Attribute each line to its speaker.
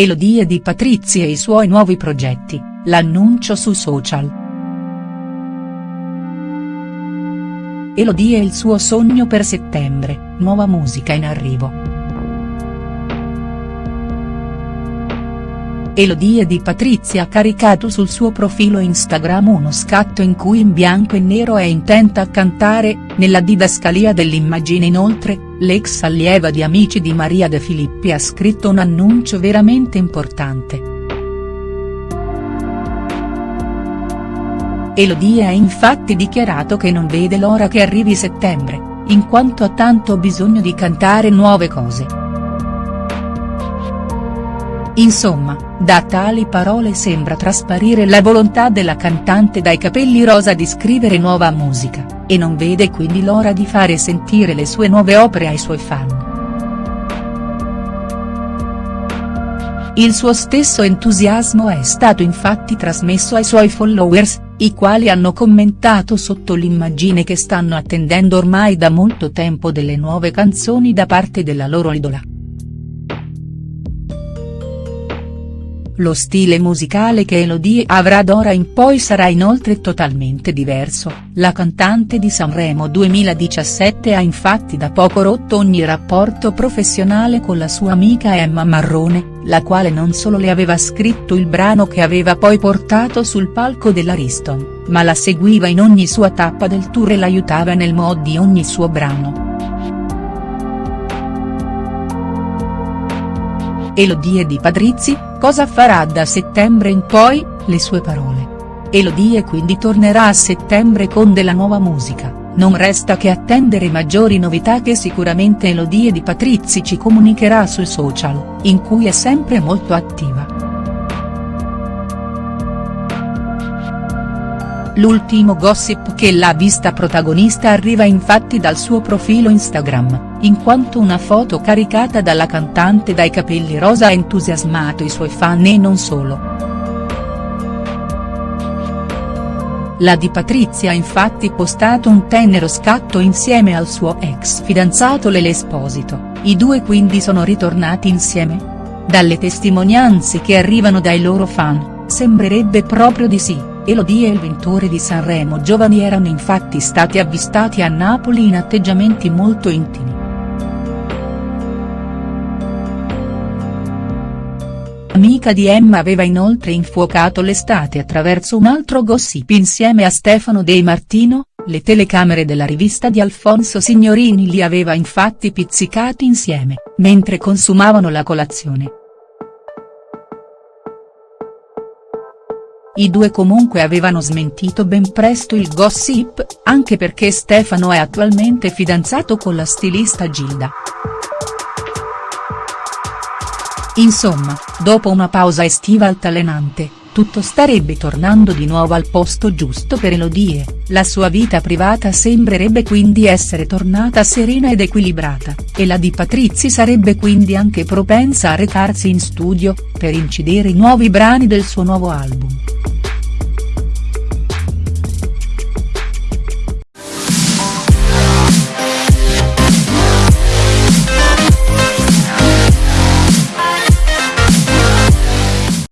Speaker 1: Elodie di Patrizia e i suoi nuovi progetti, l'annuncio su social. Elodie e il suo sogno per settembre, nuova musica in arrivo. Elodie di Patrizia ha caricato sul suo profilo Instagram uno scatto in cui in bianco e nero è intenta a cantare, nella didascalia dell'immagine inoltre, l'ex allieva di Amici di Maria De Filippi ha scritto un annuncio veramente importante. Elodie ha infatti dichiarato che non vede l'ora che arrivi settembre, in quanto ha tanto bisogno di cantare nuove cose. Insomma, da tali parole sembra trasparire la volontà della cantante dai capelli rosa di scrivere nuova musica, e non vede quindi l'ora di fare sentire le sue nuove opere ai suoi fan. Il suo stesso entusiasmo è stato infatti trasmesso ai suoi followers, i quali hanno commentato sotto l'immagine che stanno attendendo ormai da molto tempo delle nuove canzoni da parte della loro idola. Lo stile musicale che Elodie avrà d'ora in poi sarà inoltre totalmente diverso, la cantante di Sanremo 2017 ha infatti da poco rotto ogni rapporto professionale con la sua amica Emma Marrone, la quale non solo le aveva scritto il brano che aveva poi portato sul palco dell'Ariston, ma la seguiva in ogni sua tappa del tour e l'aiutava nel mod di ogni suo brano. Elodie di Patrizzi, cosa farà da settembre in poi, le sue parole. Elodie quindi tornerà a settembre con della nuova musica, non resta che attendere maggiori novità che sicuramente Elodie di Patrizzi ci comunicherà sui social, in cui è sempre molto attiva. L'ultimo gossip che l'ha vista protagonista arriva infatti dal suo profilo Instagram, in quanto una foto caricata dalla cantante dai capelli rosa ha entusiasmato i suoi fan e non solo. La di Patrizia ha infatti postato un tenero scatto insieme al suo ex fidanzato Lele Esposito, i due quindi sono ritornati insieme? Dalle testimonianze che arrivano dai loro fan, sembrerebbe proprio di sì. Elodie e il vincitore di Sanremo Giovani erano infatti stati avvistati a Napoli in atteggiamenti molto intimi. Amica di Emma aveva inoltre infuocato l'estate attraverso un altro gossip insieme a Stefano De Martino, le telecamere della rivista di Alfonso Signorini li aveva infatti pizzicati insieme, mentre consumavano la colazione. I due comunque avevano smentito ben presto il gossip, anche perché Stefano è attualmente fidanzato con la stilista Gilda. Insomma, dopo una pausa estiva altalenante, tutto starebbe tornando di nuovo al posto giusto per Elodie, la sua vita privata sembrerebbe quindi essere tornata serena ed equilibrata, e la di Patrizzi sarebbe quindi anche propensa a recarsi in studio, per incidere i nuovi brani del suo nuovo album.